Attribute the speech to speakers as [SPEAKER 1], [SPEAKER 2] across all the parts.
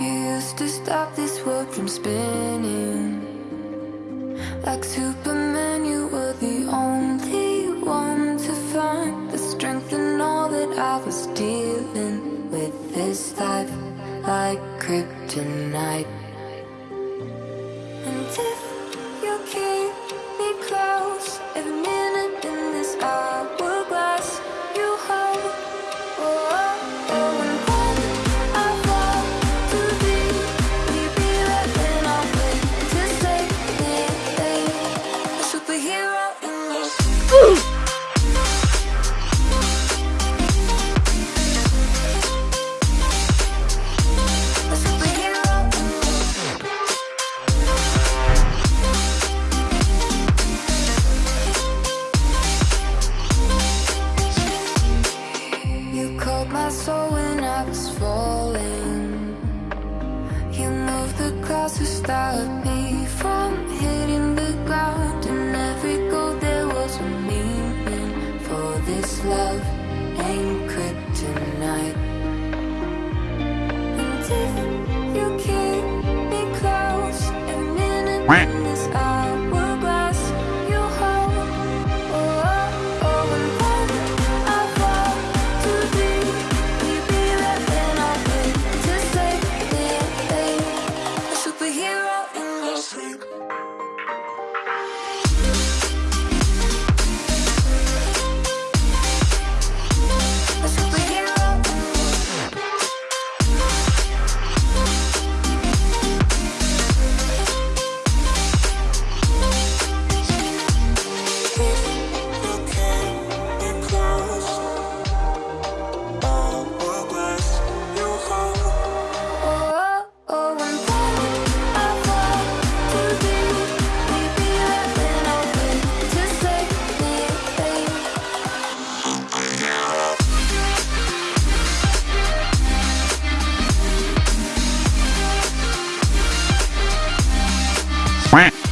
[SPEAKER 1] You used to stop this world from spinning. Like Superman, you were the only one to find The strength in all that I was dealing with this life Like kryptonite. And if you keep me close, every minute love
[SPEAKER 2] anchored tonight. Quack.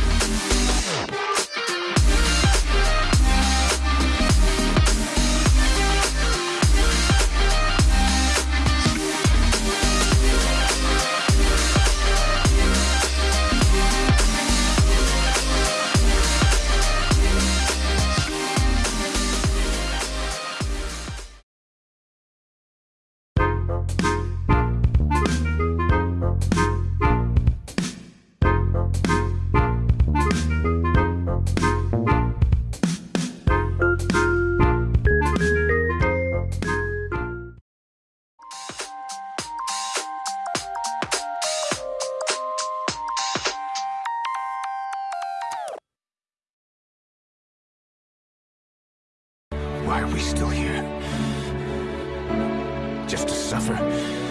[SPEAKER 2] suffer.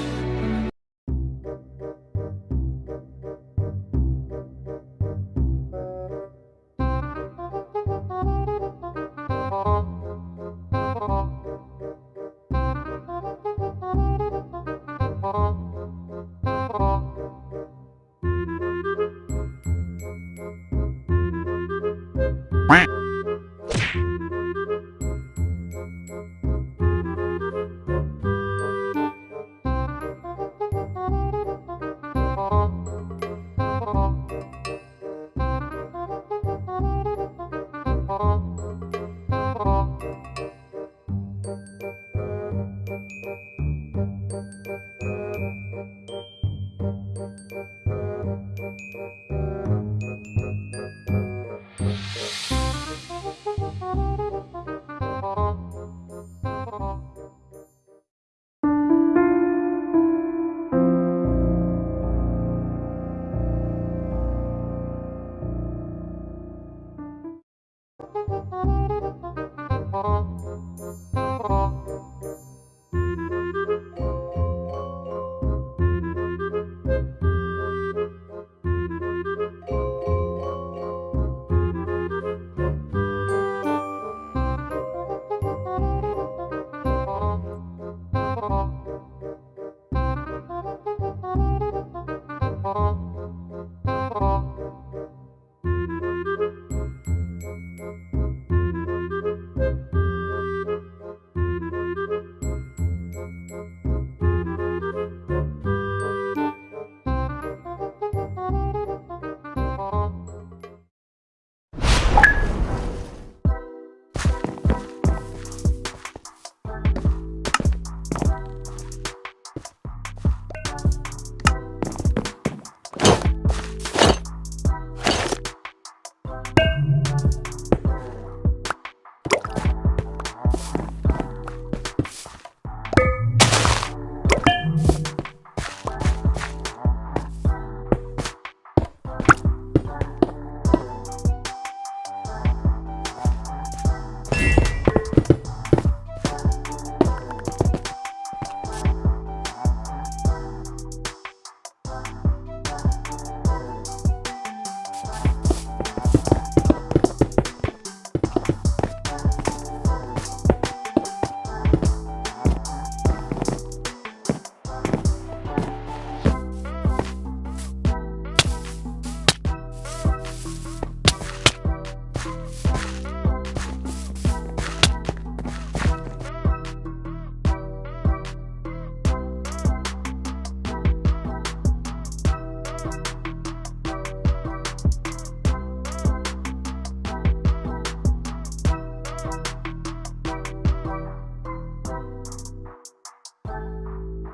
[SPEAKER 1] you